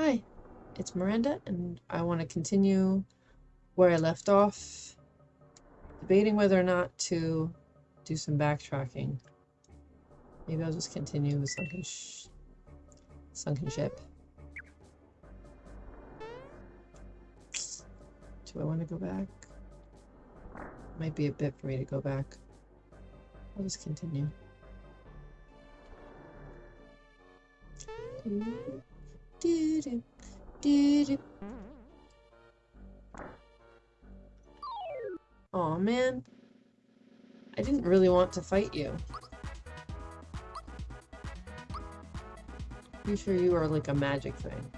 Hi, it's Miranda, and I want to continue where I left off, debating whether or not to do some backtracking. Maybe I'll just continue with Sunken, sh sunken Ship. Do I want to go back? Might be a bit for me to go back. I'll just continue. Aw, man. I didn't really want to fight you. Pretty sure you are like a magic thing.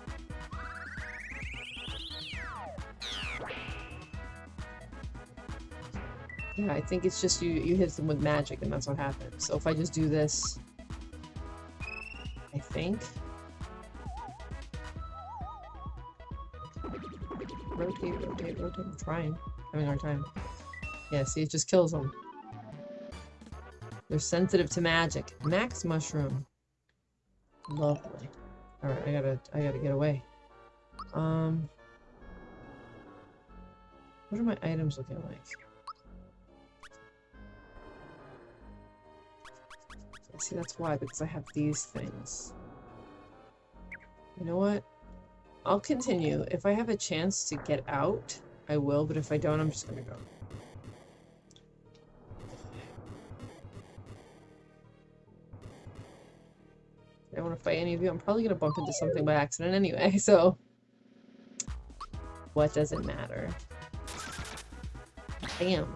Yeah, I think it's just you you hit them with magic and that's what happens. So if I just do this, I think. Rotate, rotate. I'm trying. Having a hard time. Yeah, see, it just kills them. They're sensitive to magic. Max mushroom. Lovely. Alright, I gotta I gotta get away. Um What are my items looking like? See, that's why, because I have these things. You know what? I'll continue. If I have a chance to get out, I will, but if I don't, I'm just gonna go. I don't want to fight any of you. I'm probably gonna bump into something by accident anyway, so... What does it matter? Bam.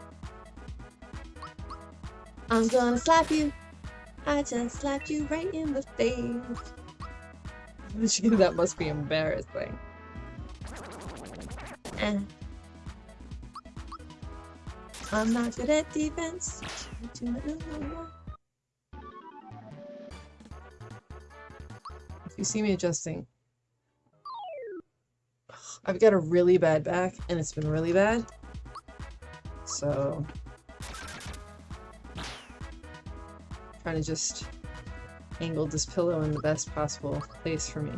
I'm gonna slap you! I just slapped you right in the face. That must be embarrassing. Eh. I'm not good at defense. If you see me adjusting, I've got a really bad back, and it's been really bad. So, trying to just angle this pillow in the best possible place for me.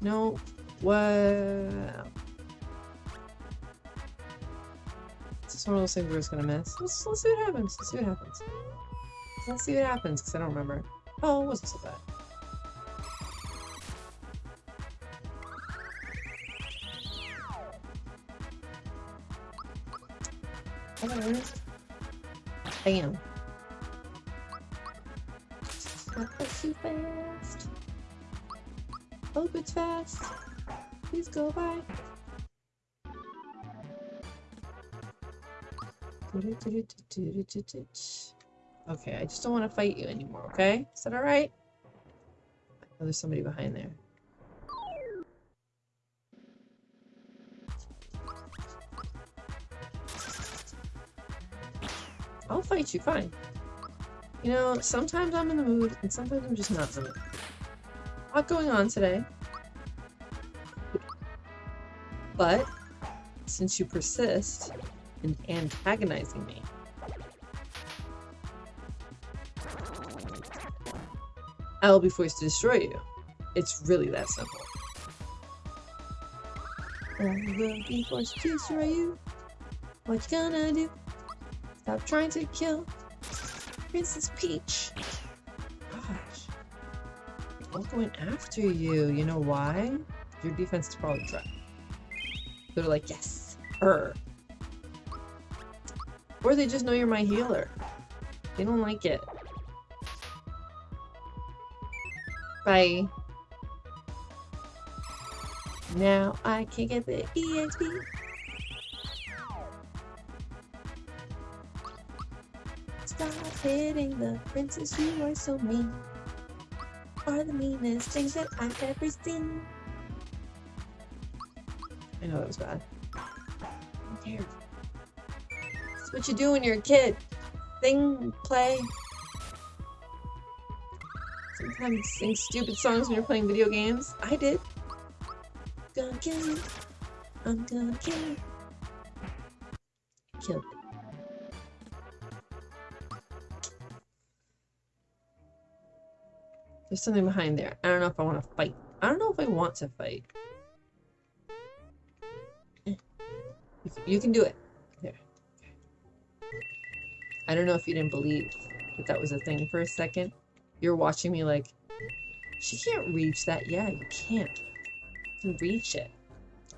No, well... It's just one of those things we're just gonna miss. Let's, let's see what happens. Let's see what happens. Let's see what happens, because I don't remember. Oh, it wasn't so bad. Bam. Not too fast. Hope it's fast. Please go by. Okay, I just don't want to fight you anymore, okay? Is that alright? Oh, there's somebody behind there. Fight you, fine. You know, sometimes I'm in the mood, and sometimes I'm just not in the mood. A lot going on today. But, since you persist in antagonizing me, I will be forced to destroy you. It's really that simple. I will be forced to destroy you. What you gonna do? Stop trying to kill Princess Peach. Gosh. I'm going after you. You know why? Your defense is probably dry. They're like, yes, her. Or they just know you're my healer. They don't like it. Bye. Now I can get the EXP. Stop hitting the princess, you are so mean. Are the meanest things that I've ever seen. I know that was bad. Who cares? That's what you do when you're a kid. Sing, play. Sometimes sing stupid songs when you're playing video games. I did. Gonna kill you. I'm gonna kill you. Killed There's something behind there. I don't know if I want to fight. I don't know if I want to fight. Eh. You can- do it. There. I don't know if you didn't believe that that was a thing for a second. You're watching me like, she can't reach that. Yeah, you can't. You can reach it.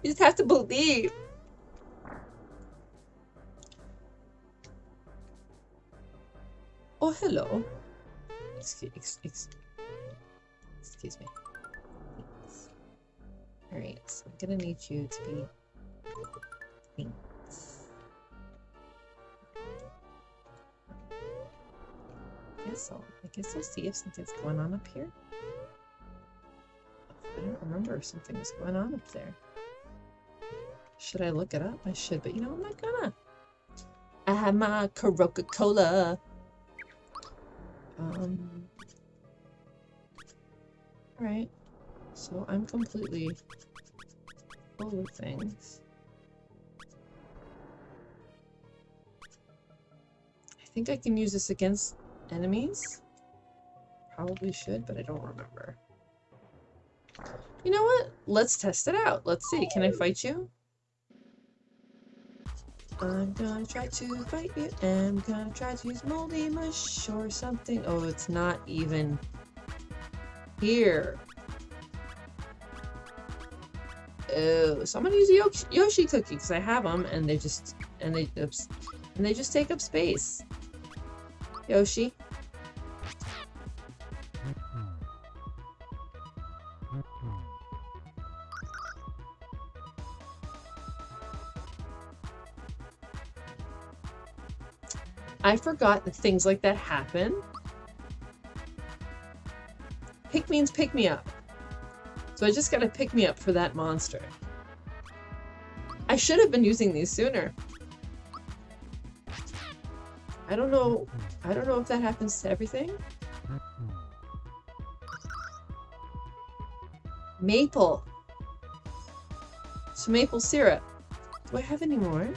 You just have to believe. Oh, hello. Excuse, ex, ex, excuse me. Thanks. Alright, so I'm gonna need you to be thanks. I guess I'll, I guess I'll see if something's going on up here. I don't remember if something was going on up there. Should I look it up? I should, but you know, I'm not gonna. I have my Coca-Cola. Um. Alright. So I'm completely full of things. I think I can use this against enemies. Probably should, but I don't remember. You know what? Let's test it out. Let's see. Can I fight you? I'm gonna try to fight you. I'm gonna try to use moldy mush or something. Oh, it's not even here. Oh, so I'm gonna use Yoshi, Yoshi cookie because I have them, and they just and they oops, and they just take up space. Yoshi, I forgot that things like that happen. Means pick me up. So I just gotta pick me up for that monster. I should have been using these sooner. I don't know. I don't know if that happens to everything. Maple. So maple syrup. Do I have any more?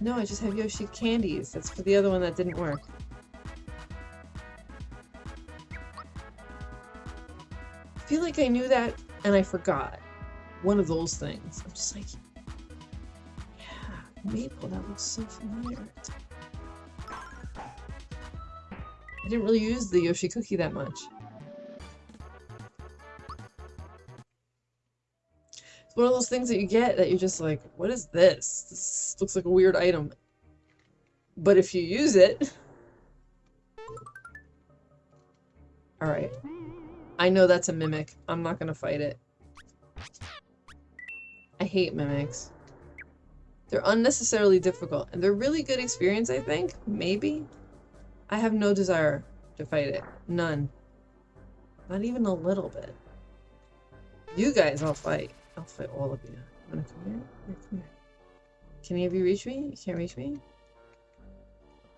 No, I just have Yoshi candies. That's for the other one that didn't work. I knew that and I forgot. One of those things. I'm just like, yeah, maple, that looks so familiar. I didn't really use the Yoshi cookie that much. It's one of those things that you get that you're just like, what is this? This looks like a weird item. But if you use it... Alright. I know that's a mimic. I'm not gonna fight it. I hate mimics. They're unnecessarily difficult, and they're really good experience, I think. Maybe? I have no desire to fight it. None. Not even a little bit. You guys, I'll fight. I'll fight all of you. You wanna come here? Come here. Can any of you reach me? You can't reach me?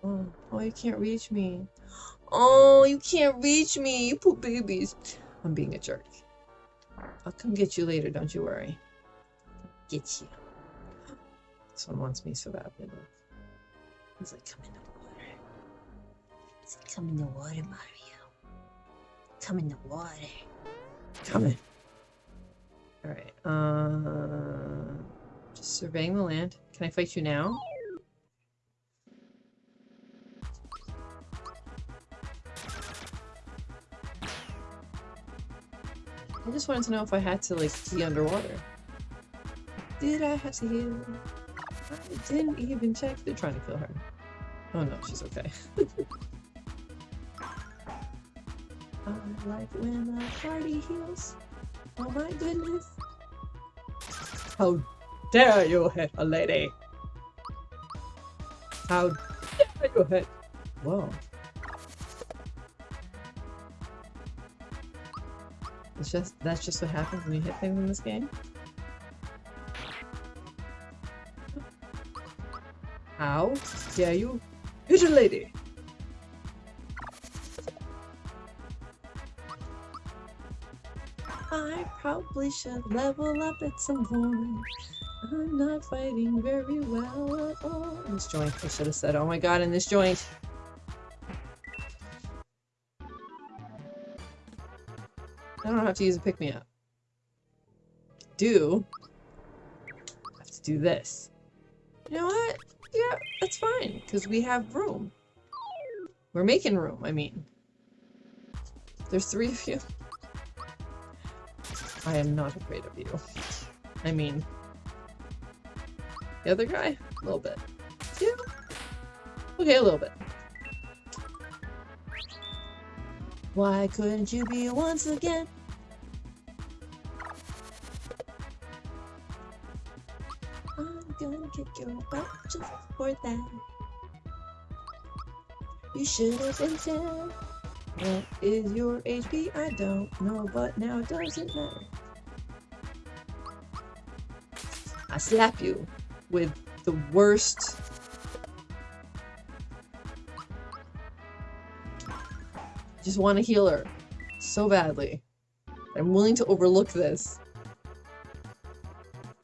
Oh, oh, you can't reach me. Oh, you can't reach me, you poor babies. I'm being a jerk. I'll come get you later, don't you worry. Get you. Someone wants me so badly. He's like, come in the water. He's like, come in the water, Mario. Come in the water. Coming. Alright, uh... Just surveying the land. Can I fight you now? Just wanted to know if I had to, like, be underwater. Did I have to heal? I didn't even check. They're trying to kill her. Oh no, she's okay. I oh, like when the party heals. Oh my goodness. How dare you hit a lady? How dare you hit? Whoa. Just that's just what happens when you hit things in this game. How dare you a lady? I probably should level up at some point. I'm not fighting very well at all. This joint, I should have said, oh my god, in this joint. I don't have to use a pick me up. Do I have to do this? You know what? Yeah, that's fine because we have room. We're making room. I mean, there's three of you. I am not afraid of you. I mean, the other guy, a little bit. Yeah. Okay, a little bit. Why couldn't you be once again? I'm gonna kick your butt just for that. You should have been dead. What is your HP? I don't know, but now it doesn't matter. I slap you with the worst. Just want to heal her so badly. I'm willing to overlook this.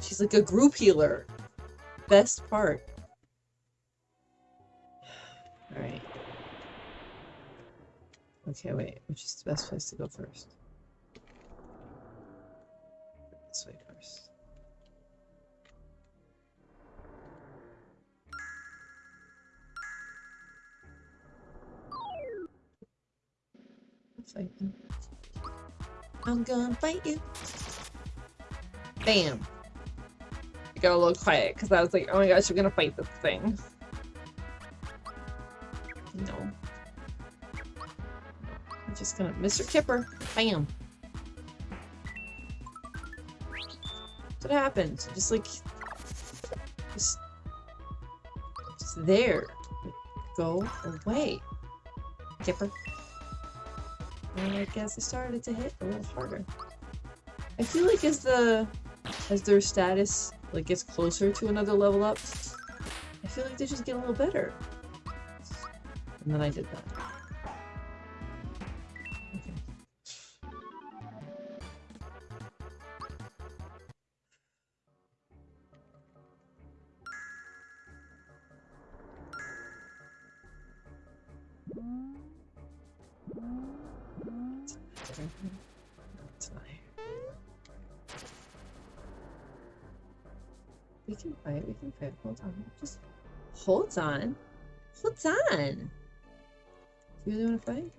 She's like a group healer. Best part. Alright. Okay, wait. Which is the best place to go first? I'm gonna fight you. Bam. I got a little quiet because I was like, oh my gosh, we're gonna fight this thing. No. I'm just gonna Mr. Kipper. Bam. What happened? Just like just just there. Go away. Kipper. And I guess it started to hit a little harder. I feel like as the as their status like gets closer to another level up, I feel like they just get a little better. And then I did that. Hold on. Hold on. Do you really want to fight?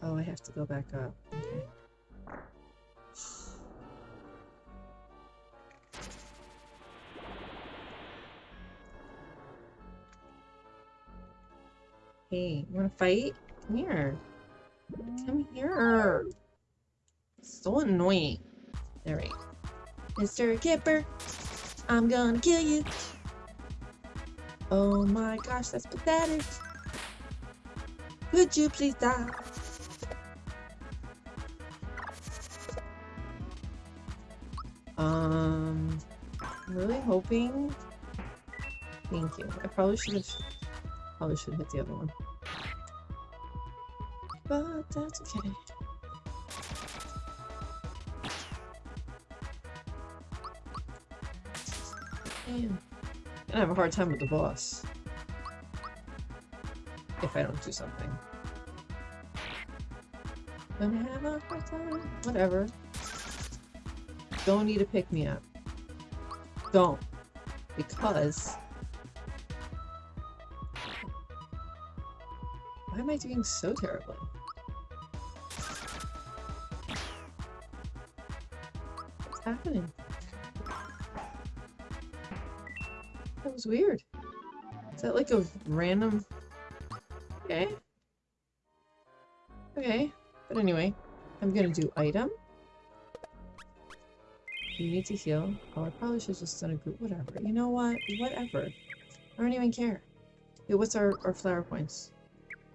Oh, I have to go back up. Okay. Hey, you wanna fight? Come here. Come here. So annoying. Alright. Mr. Kipper, I'm gonna kill you. Oh my gosh, that's pathetic. Would you please die? Um, I'm really hoping. Thank you. I probably should have. Probably should hit the other one. But that's okay. Damn. I have a hard time with the boss. If I don't do something. Gonna have a hard time. Whatever. Don't need to pick me up. Don't. Because... Why am I doing so terribly? What's happening? Was weird. Is that like a random... Okay. Okay. But anyway, I'm gonna do item. You need to heal. Oh, I probably should have just done a group. Whatever. You know what? Whatever. I don't even care. Hey, what's our, our flower points?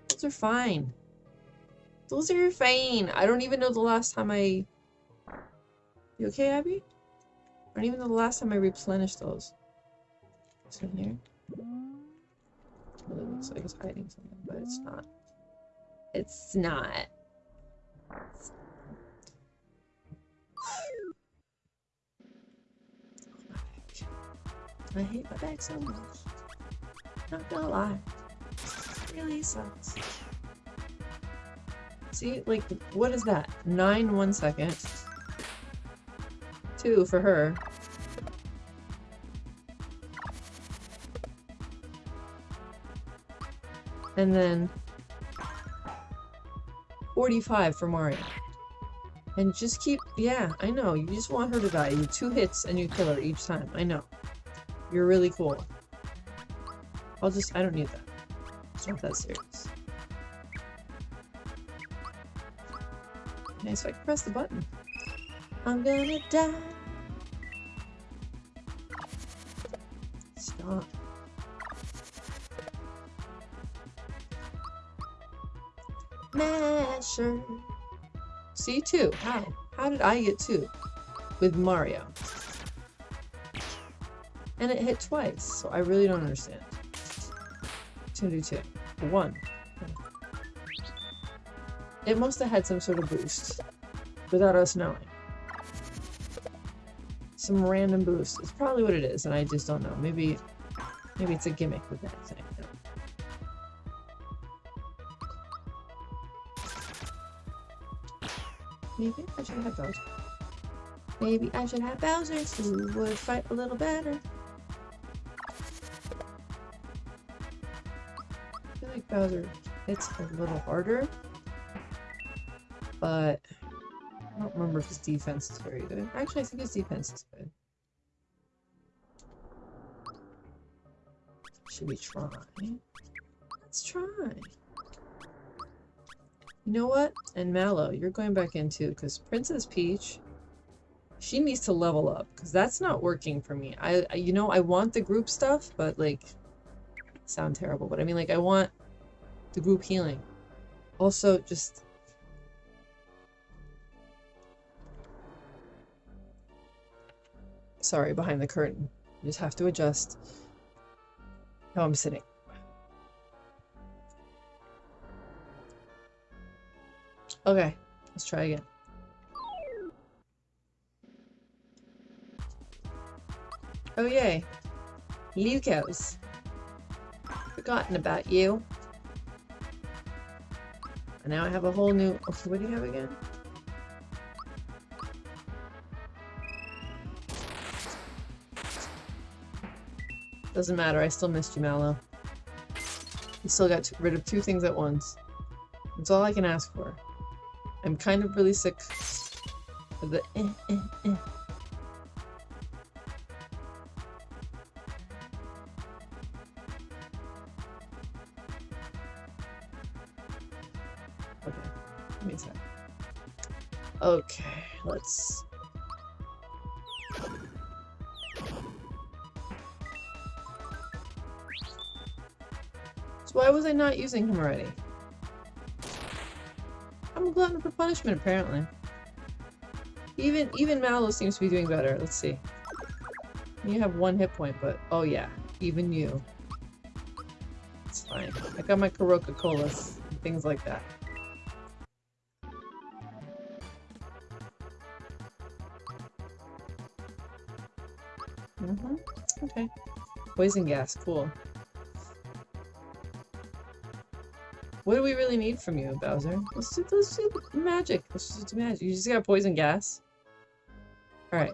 Those are fine. Those are fine. I don't even know the last time I... You okay, Abby? I don't even know the last time I replenished those. What's in here? Well, it looks like it's hiding something, but it's not. It's not. I hate my bag so much. Not gonna lie. It really sucks. See, like, what is that? Nine one second. Two for her. And then 45 for Mario. And just keep, yeah, I know, you just want her to die. You two hits and you kill her each time, I know. You're really cool. I'll just, I don't need that. It's not that serious. Okay, so I can press the button. I'm gonna die. Stop. Masher. See, two. How? How did I get two? With Mario. And it hit twice, so I really don't understand. Two do two. One. It must have had some sort of boost. Without us knowing. Some random boost. It's probably what it is, and I just don't know. Maybe maybe it's a gimmick with that thing. Maybe I should have Bowser. Maybe I should have Bowser who would fight a little better. I feel like Bowser hits a little harder. But I don't remember if his defense is very good. Actually, I think his defense is good. Should we try? Let's try. You know what? And Mallow, you're going back in too, because Princess Peach, she needs to level up, because that's not working for me. I, I, you know, I want the group stuff, but like, sound terrible, but I mean, like, I want the group healing. Also, just... Sorry, behind the curtain. You just have to adjust how I'm sitting. Okay, let's try again. Oh yay. Lucos. Forgotten about you. And now I have a whole new... Okay, what do you have again? Doesn't matter, I still missed you, Mallow. You still got rid of two things at once. That's all I can ask for. I'm kind of really sick of the eh, eh, eh. Okay, Okay, let's why was I not using him already? Glutton for punishment, apparently. Even even Mallow seems to be doing better. Let's see. You have one hit point, but oh yeah, even you. It's fine. I got my Coroca Colas and things like that. Mm-hmm. Okay. Poison gas, cool. What do we really need from you, Bowser? Let's do, let's do magic. Let's just do magic. You just got poison gas. Alright.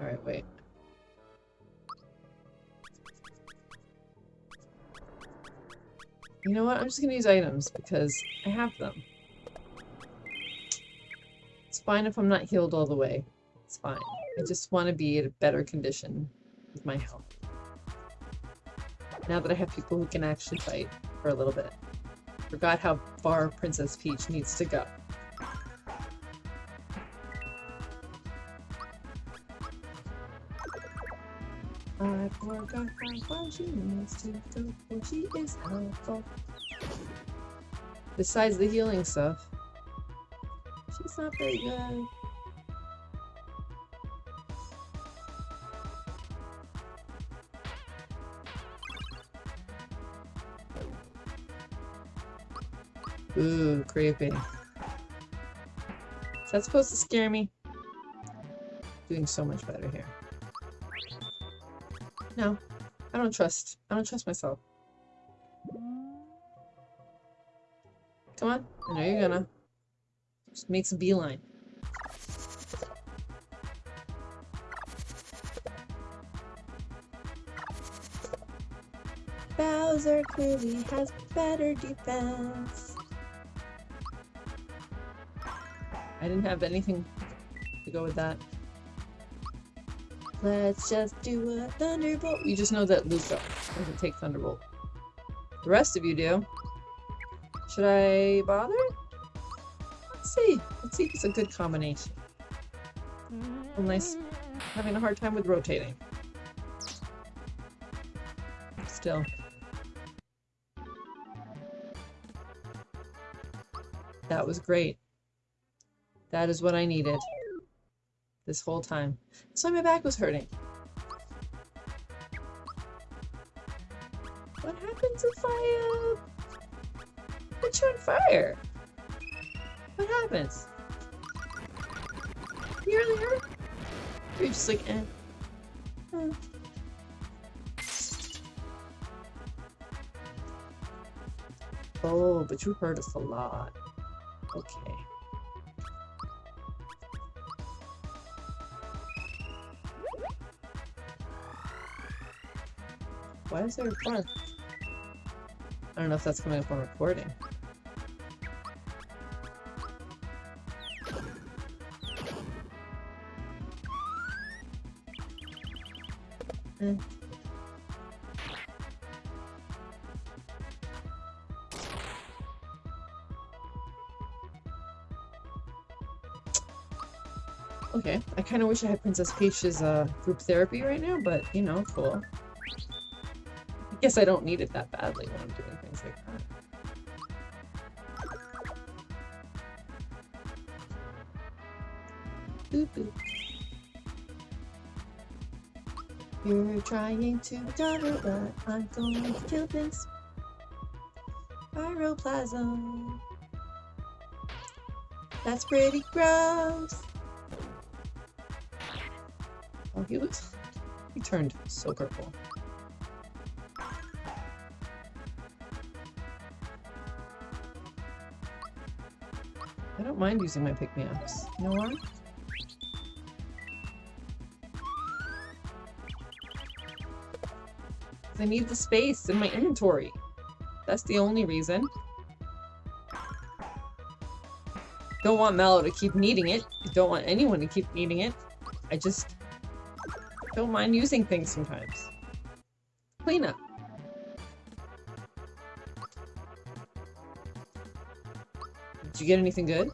Alright, wait. You know what? I'm just gonna use items because I have them. It's fine if I'm not healed all the way. It's fine. I just want to be in a better condition with my health. Now that I have people who can actually fight for a little bit. Forgot how far Princess Peach needs to go. I forgot how far she needs to go, and she is helpful. Besides the healing stuff, she's not very good. Is that supposed to scare me? Doing so much better here. No, I don't trust. I don't trust myself. Come on. I know you're gonna. Just makes a beeline. Bowser clearly has better defense. I didn't have anything to go with that. Let's just do a Thunderbolt. You just know that Luca doesn't take Thunderbolt. The rest of you do. Should I bother? Let's see. Let's see if it's a good combination. Nice. Having a hard time with rotating. Still. That was great. That is what I needed. This whole time. That's why my back was hurting. What happens if I, uh, put you on fire? What happens? You really hurt? Or you're just like, eh. Oh, but you hurt us a lot. Okay. Why is there a bark? I don't know if that's coming up on recording. Eh. Okay, I kind of wish I had Princess Peach's uh, group therapy right now, but you know, cool. Guess I don't need it that badly when I'm doing things like that. Boop boop. You're trying to cover, but I'm going to kill this. Pyroplasm. That's pretty gross. Oh, he was. He turned so purple. Mind using my pick-me-ups. You know why? I need the space in my inventory. That's the only reason. Don't want Mallow to keep needing it. Don't want anyone to keep needing it. I just don't mind using things sometimes. Clean up. Did you get anything good?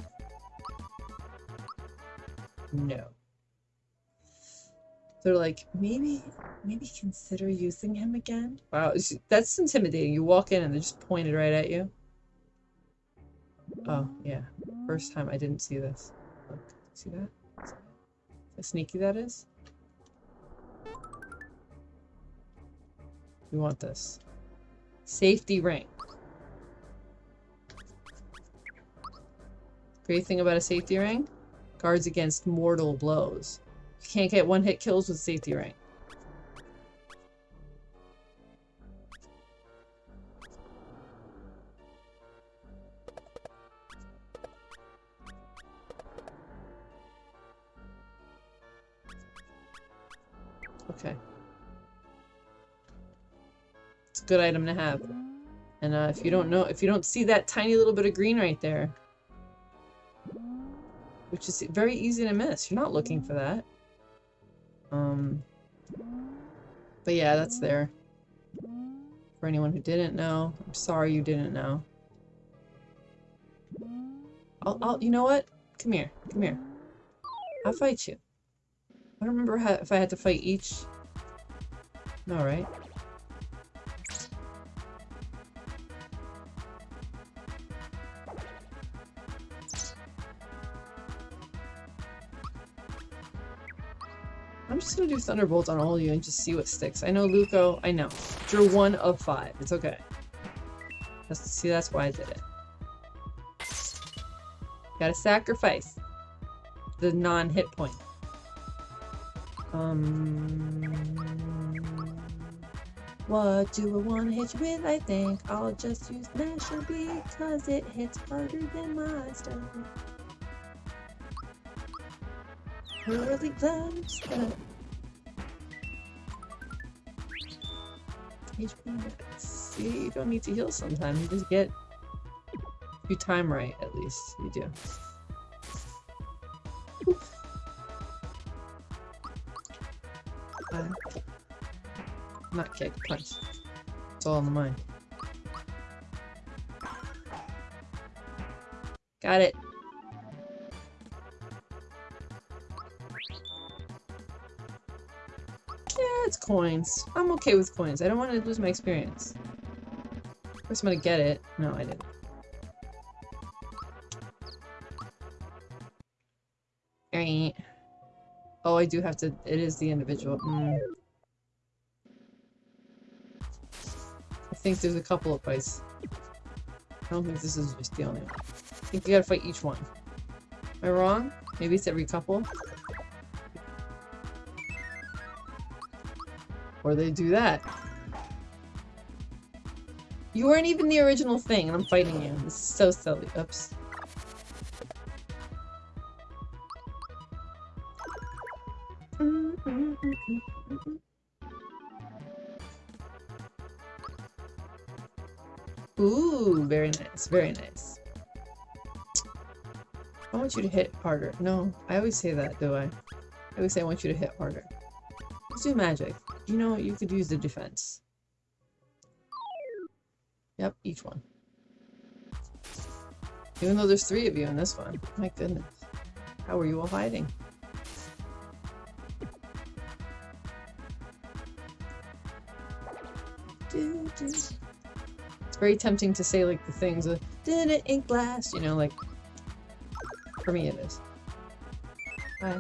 They're like, maybe, maybe consider using him again? Wow, that's intimidating. You walk in and they're just pointed right at you. Oh, yeah. First time I didn't see this. Look, see that? How sneaky that is? We want this. Safety ring. Great thing about a safety ring? Guards against mortal blows. Can't get one hit kills with safety ring. Okay. It's a good item to have. And uh, if you don't know, if you don't see that tiny little bit of green right there, which is very easy to miss, you're not looking for that. Um, but yeah, that's there. For anyone who didn't know, I'm sorry you didn't know. I'll, I'll, you know what? Come here, come here. I'll fight you. I don't remember how, if I had to fight each. No, right? Gonna do Thunderbolt on all of you and just see what sticks. I know Luco, I know. You're one of five. It's okay. That's, see, that's why I did it. Gotta sacrifice the non-hit point. Um, What do I want to hit you with? I think I'll just use Masher because it hits harder than my stuff. Really glad See, you don't need to heal sometimes. You just get you time right, at least. You do. Uh, not kick, punch. It's all in the mind. Got it. Coins. I'm okay with coins. I don't want to lose my experience. Of course I'm gonna get it. No, I didn't. Alright. Oh, I do have to- it is the individual. Mm. I think there's a couple of fights. I don't think this is just the only one. I think you gotta fight each one. Am I wrong? Maybe it's every couple? Or they do that. You weren't even the original thing, and I'm fighting you. This is so silly. Oops. Ooh, very nice, very nice. I want you to hit harder. No, I always say that, do I? I always say I want you to hit harder. Let's do magic. You know, you could use the defense. Yep, each one. Even though there's three of you in this one. My goodness. How are you all hiding? It's very tempting to say like the things of did it in glass, you know, like for me it is. Hi.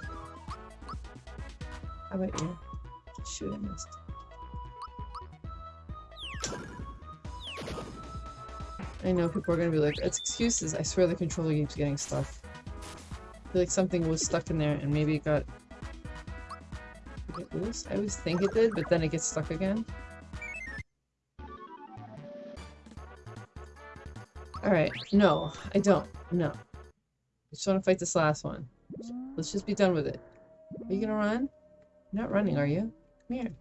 How about you? I missed. I know people are gonna be like, it's excuses. I swear the controller keeps getting stuck. I feel like something was stuck in there and maybe it got... It loose? I always think it did, but then it gets stuck again. Alright, no, I don't. No. I just want to fight this last one. Let's just be done with it. Are you gonna run? You're not running, are you? Come here.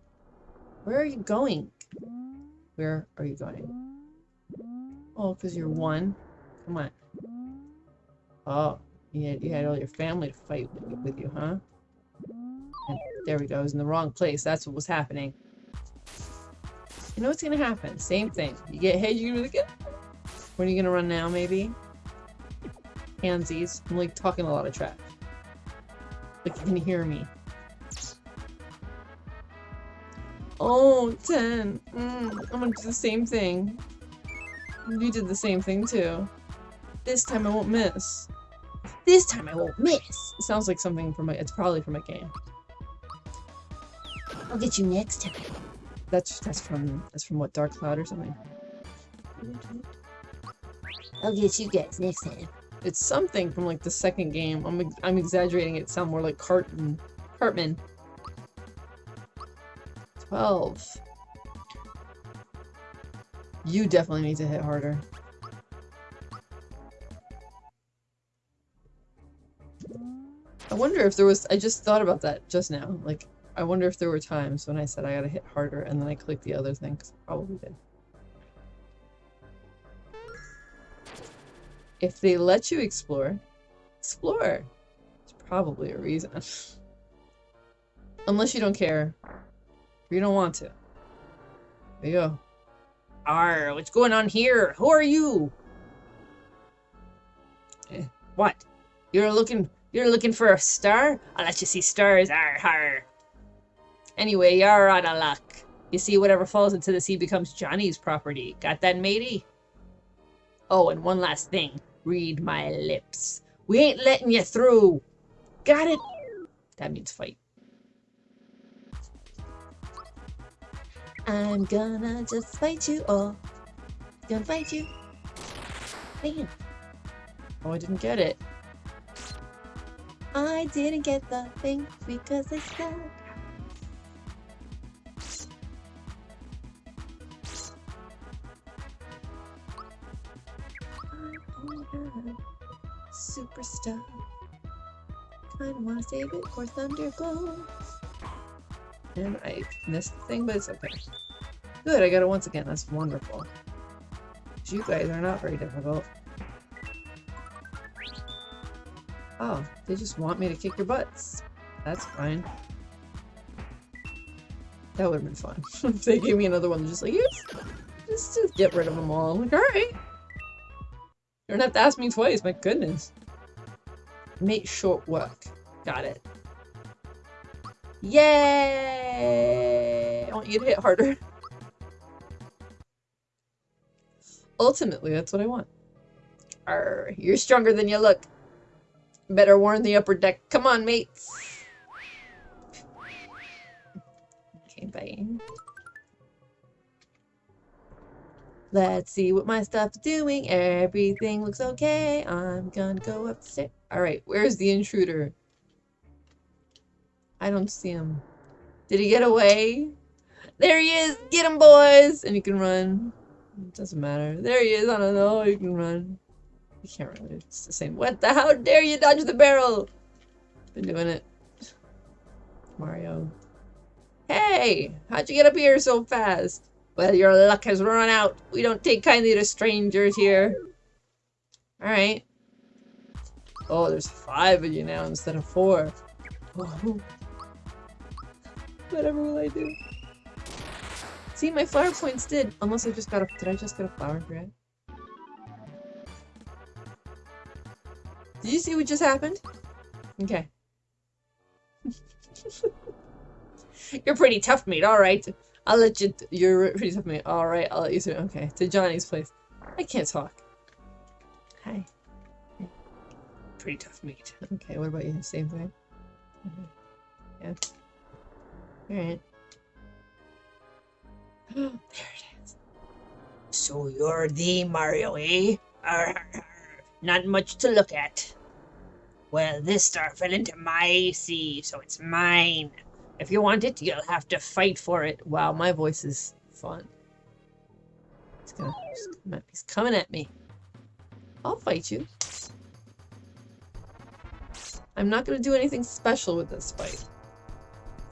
Where are you going? Where are you going? Oh, because you're one? Come on. Oh, you had, you had all your family to fight with, with you, huh? And there we go. I was in the wrong place. That's what was happening. You know what's gonna happen? Same thing. You get hit, you're be like, "Ah." When are you gonna run now, maybe? Handsies. I'm like talking a lot of trash. Like you can hear me. Oh, 10. Mm, I'm gonna do the same thing. You did the same thing too. This time I won't miss. This time I won't miss! It sounds like something from a- it's probably from a game. I'll get you next time. That's that's from that's from what Dark Cloud or something. I'll get you guys next time. It's something from like the second game. I'm I'm exaggerating. It sound more like Cartman. Cartman. Twelve. You definitely need to hit harder. I wonder if there was- I just thought about that just now. Like, I wonder if there were times when I said I gotta hit harder and then I clicked the other thing, 'cause I probably did. If they let you explore, explore. It's probably a reason. Unless you don't care. You don't want to. There you go. Arr, what's going on here? Who are you? Eh, what? You're looking you're looking for a star? I'll let you see stars, arr har. Anyway, you're out of luck. You see, whatever falls into the sea becomes Johnny's property. Got that, matey? Oh, and one last thing. Read my lips. We ain't letting you through. Got it? That means fight. I'm gonna just fight you all. Gonna fight you. Damn. Oh, I didn't get it. I didn't get the thing because I suck. Superstar. Kinda wanna save it for Thunderbolt. And I missed the thing, but it's okay. Good, I got it once again. That's wonderful. You guys are not very difficult. Oh, they just want me to kick your butts. That's fine. That would have been fun. if they gave me another one, just like, yes, just, just get rid of them all. I'm like, alright. You don't have to ask me twice, my goodness. Make short work. Got it. Yay! I want you to hit harder. Ultimately, that's what I want. Arr, you're stronger than you look. Better warn the upper deck. Come on, mates. Okay, bye. Let's see what my stuff's doing. Everything looks okay. I'm gonna go upstairs. Alright, where's the intruder? I don't see him. Did he get away? There he is! Get him, boys! And you can run. It doesn't matter. There he is. I don't know. You can run. You can't run. It's the same. What the? How dare you dodge the barrel? Been doing it. Mario. Hey! How'd you get up here so fast? Well, your luck has run out. We don't take kindly to strangers here. Alright. Oh, there's five of you now instead of four. Oh. Whatever will I do? See, my flower points did. Unless I just got a- did I just get a flower thread? Did you see what just happened? Okay. You're pretty tough, mate. Alright. I'll let you- you're pretty tough, mate. Alright, I'll let you through. Okay, to Johnny's place. I can't talk. Hi. Pretty tough, mate. Okay, what about you? Same thing? Yeah. Alright. there it is. So you're the Mario, eh? Arr, arr. Not much to look at. Well, this star fell into my sea, so it's mine. If you want it, you'll have to fight for it. Wow, my voice is fun. He's gonna he's coming at, he's coming at me. I'll fight you. I'm not gonna do anything special with this fight.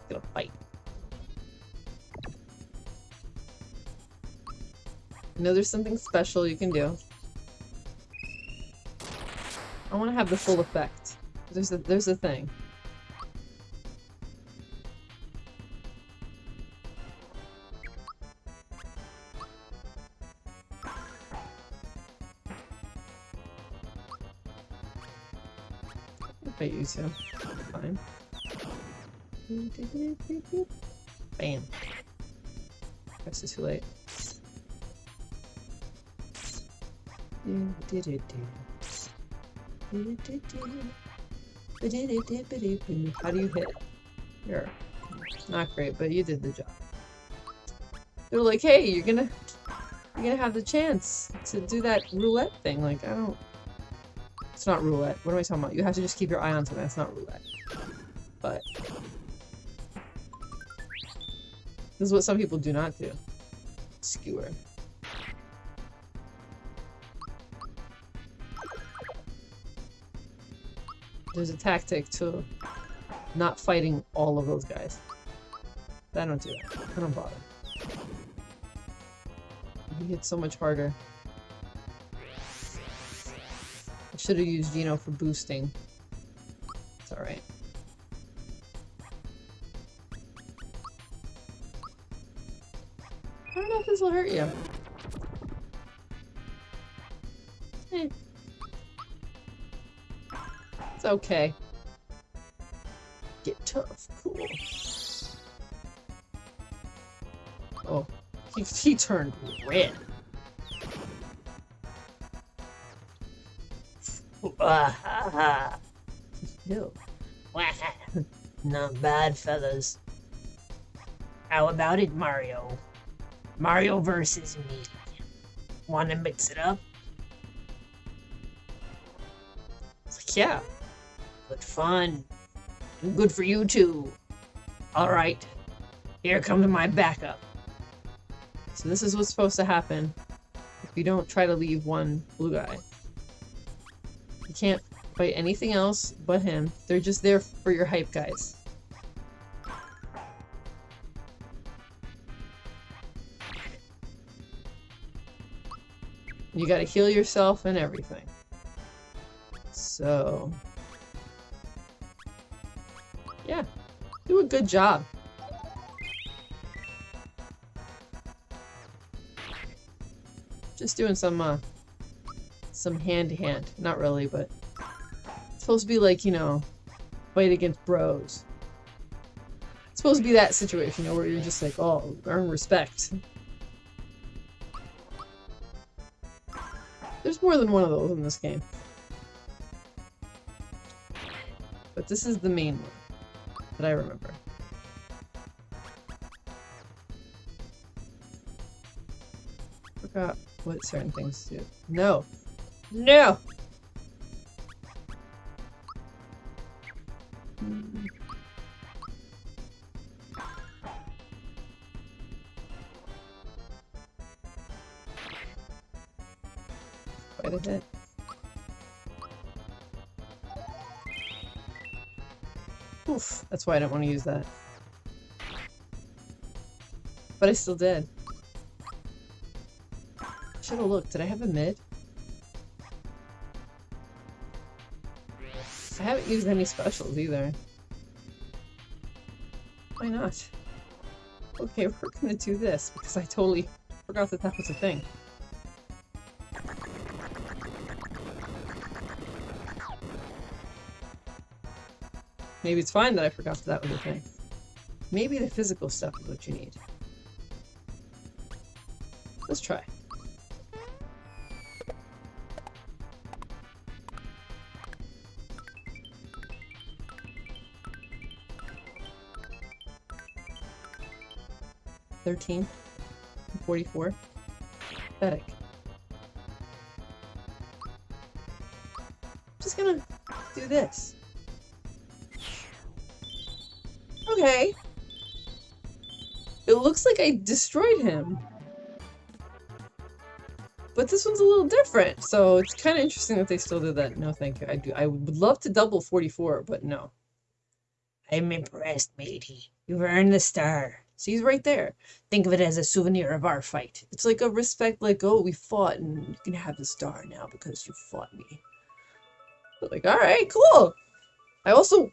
I'm gonna fight. I know there's something special you can do. I want to have the full effect. There's a there's a thing. I use him, fine. Bam. Guess it's too late. How do you hit? You're not great, but you did the job. They're like, hey, you're gonna you're gonna have the chance to do that roulette thing. Like, I don't It's not roulette. What am I talking about? You have to just keep your eye on something. That's not roulette. But this is what some people do not do. Skewer. There's a tactic to not fighting all of those guys. I don't do that. I don't bother. You hit so much harder. I should have used Geno for boosting. It's alright. I don't know if this will hurt you. It's okay. Get tough. Cool. Oh. He, he turned red. Waha. Not bad, fellas. How about it, Mario? Mario versus me. Want to mix it up? Like, yeah. Good fun. And good for you too. Alright. Here comes my backup. So this is what's supposed to happen if you don't try to leave one blue guy. You can't fight anything else but him. They're just there for your hype guys. You gotta heal yourself and everything. So... good job. Just doing some, uh, some hand-to-hand. -hand. Not really, but it's supposed to be like, you know, fight against bros. It's supposed to be that situation, you know, where you're just like, oh, earn respect. There's more than one of those in this game. But this is the main one that I remember. What certain things do. No! No! Quite a bit. Oof, that's why I don't want to use that. But I still did. Should have looked. Did I have a mid? I haven't used any specials either. Why not? Okay, we're gonna do this because I totally forgot that that was a thing. Maybe it's fine that I forgot that, that was a thing. Maybe the physical stuff is what you need. Let's try. Thirteen. Forty-four. Pathetic. Just gonna do this. Okay. It looks like I destroyed him. But this one's a little different, so it's kind of interesting that they still did that. No, thank you. I do. I would love to double 44, but no. I'm impressed, matey. You've earned the star. See, he's right there. Think of it as a souvenir of our fight. It's like a respect, like, oh, we fought, and you can have the star now because you fought me. But like, all right, cool. I also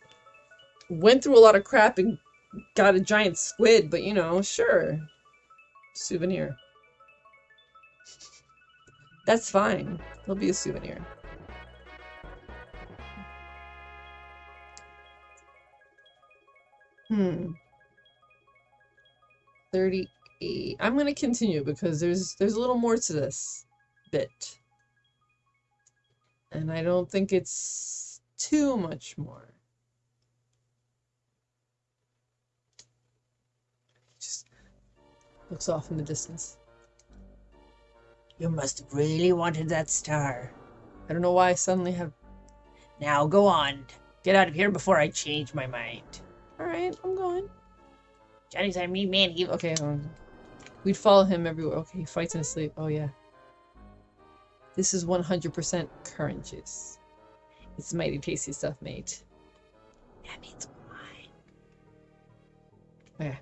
went through a lot of crap and got a giant squid, but you know, sure. Souvenir. That's fine. It'll be a souvenir. Hmm. 38. I'm going to continue because there's there's a little more to this bit. And I don't think it's too much more. Just looks off in the distance. You must have really wanted that star. I don't know why I suddenly have... Now go on. Get out of here before I change my mind. Alright, I'm going. Johnny's on me, man. He... Okay, um, we'd follow him everywhere. Okay, he fights in his sleep. Oh, yeah. This is 100% currant juice. It's mighty tasty stuff, mate. That means wine. Okay.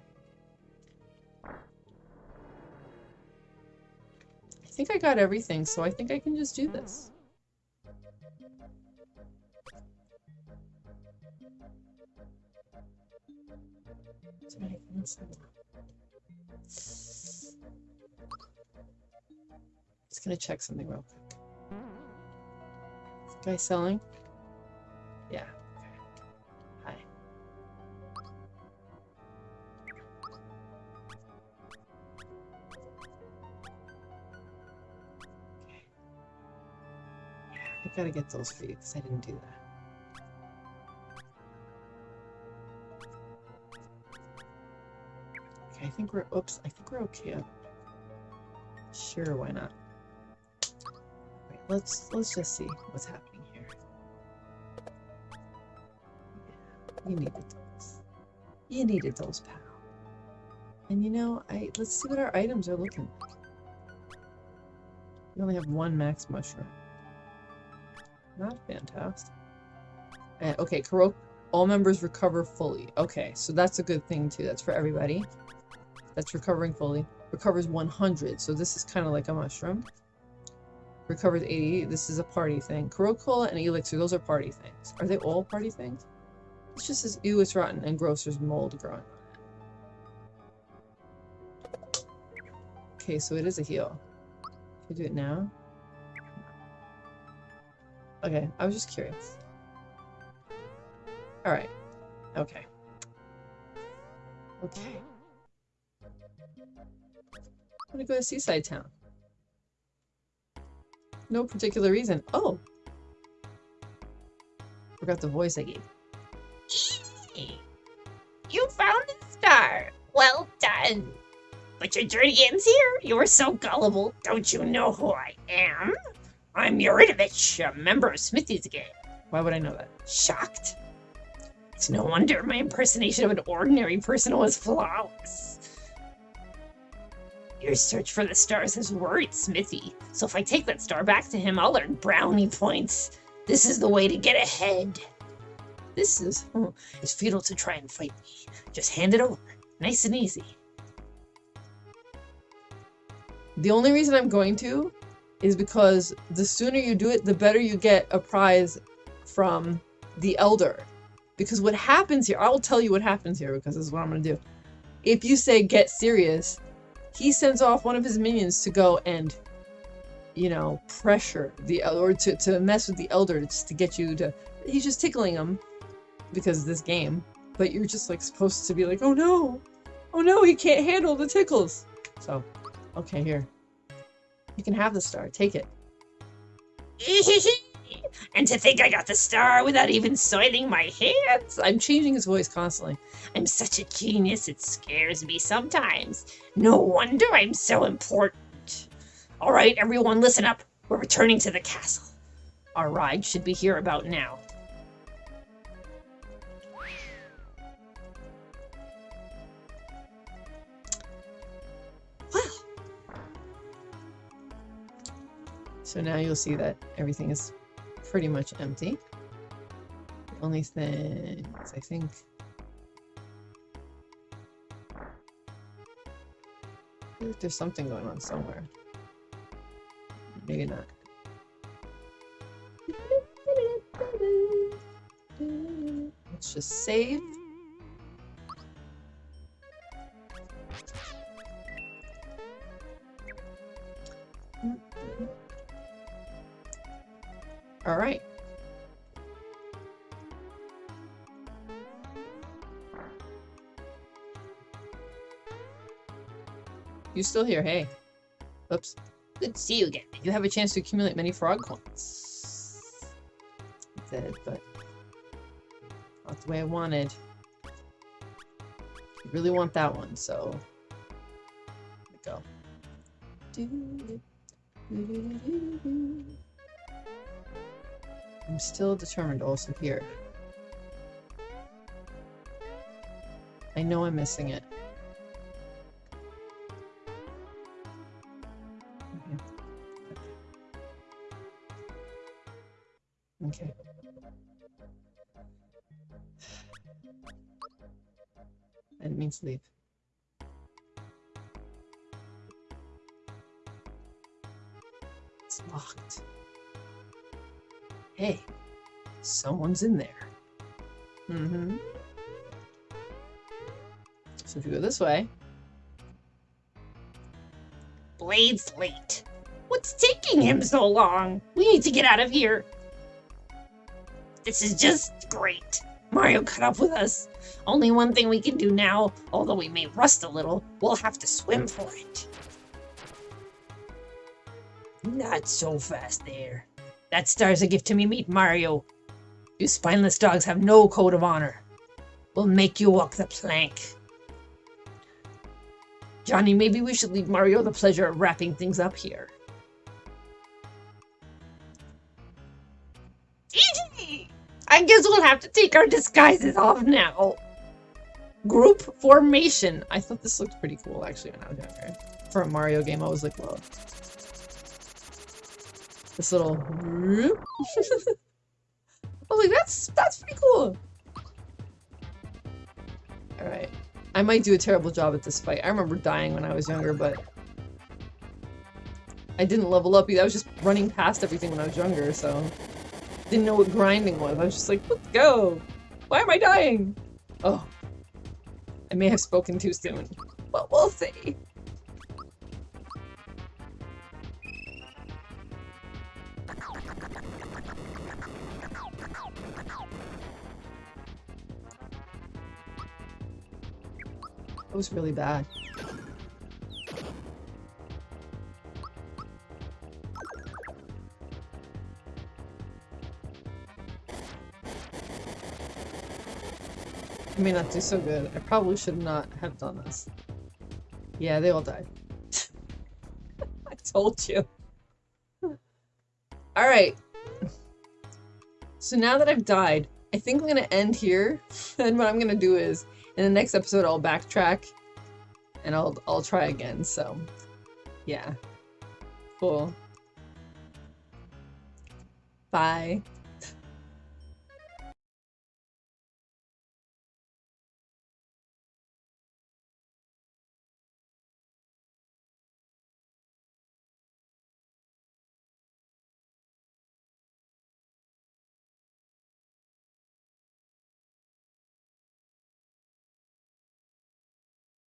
I think I got everything, so I think I can just do this. Just gonna check something real quick. Guy selling? Yeah. Okay. Hi. Okay. Yeah, I gotta get those for you because I didn't do that. Think we're, oops, I think we're okay. Sure, why not? Wait, let's, let's just see what's happening here. Yeah, you needed those. You needed those, pal. And you know, I let's see what our items are looking like. We only have one max mushroom. Not fantastic. And, okay, Karo all members recover fully. Okay, so that's a good thing too. That's for everybody. That's recovering fully. Recovers 100, so this is kind of like a mushroom. Recovers 80. This is a party thing. Cola and Elixir, those are party things. Are they all party things? It's just as ew, it's rotten, and gross, there's mold growing. Okay, so it is a heal. Can I do it now? Okay, I was just curious. Alright. Okay. Okay. I'm gonna go to Seaside Town. No particular reason. Oh! Forgot the voice I gave. Easy. You found the star. Well done. But your journey ends here. You were so gullible. Don't you know who I am? I'm Yaridovich, a member of Smithy's gang. Why would I know that? Shocked? It's no wonder my impersonation of an ordinary person was flawless. Your search for the stars has worried Smithy, so if I take that star back to him, I'll earn brownie points. This is the way to get ahead. This is oh, it's futile to try and fight me. Just hand it over, nice and easy. The only reason I'm going to is because the sooner you do it, the better you get a prize from the Elder. Because what happens here, I'll tell you what happens here because this is what I'm going to do. If you say get serious, he sends off one of his minions to go and, you know, pressure the or to, to mess with the Elder to get you to. He's just tickling him because of this game. But you're just like supposed to be like, oh no, oh no, he can't handle the tickles. So, okay, here. You can have the star. Take it. and to think I got the star without even soiling my hands. I'm changing his voice constantly. I'm such a genius, it scares me sometimes. No wonder I'm so important. All right, everyone, listen up. We're returning to the castle. Our ride should be here about now. So now you'll see that everything is pretty much empty. The only thing I think there's something going on somewhere. Maybe not. Let's just save. All right. You still here? Hey. Oops. good to see you again. You have a chance to accumulate many frog coins. Dead, but not the way I wanted. I really want that one, so go. I'm still determined also here. I know I'm missing it. Okay. I didn't mean to leave. It's locked. Hey, someone's in there. Mm-hmm. So if you go this way, Blade's late. What's taking him so long? We need to get out of here. This is just great. Mario caught up with us. Only one thing we can do now, although we may rust a little, we'll have to swim for it. Not so fast there. That star's a gift to me, meet Mario. You spineless dogs have no code of honor. We'll make you walk the plank. Johnny, maybe we should leave Mario the pleasure of wrapping things up here. I guess we'll have to take our disguises off now. group formation. I thought this looked pretty cool actually when I was younger. For a Mario game, I was like, whoa. This little I was like, that's that's pretty cool. Alright. I might do a terrible job at this fight. I remember dying when I was younger, but I didn't level up either. I was just running past everything when I was younger, so didn't know what grinding was. I was just like, let's go. Why am I dying? Oh. I may have spoken too soon, but we'll see. Was really bad. I may not do so good. I probably should not have done this. Yeah, they all died. I told you. Alright. So now that I've died, I think I'm gonna end here. and what I'm gonna do is, in the next episode, I'll backtrack. And I'll, I'll try again, so... Yeah. Cool. Bye.